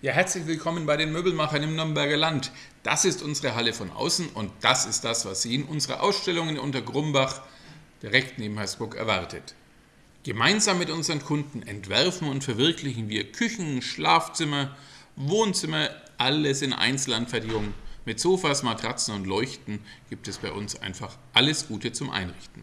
Ja, herzlich willkommen bei den Möbelmachern im Nürnberger Land. Das ist unsere Halle von außen und das ist das, was Sie in unserer Ausstellung in Untergrumbach direkt neben Heißburg erwartet. Gemeinsam mit unseren Kunden entwerfen und verwirklichen wir Küchen, Schlafzimmer, Wohnzimmer, alles in Einzelanfertigung. Mit Sofas, Matratzen und Leuchten gibt es bei uns einfach alles Gute zum Einrichten.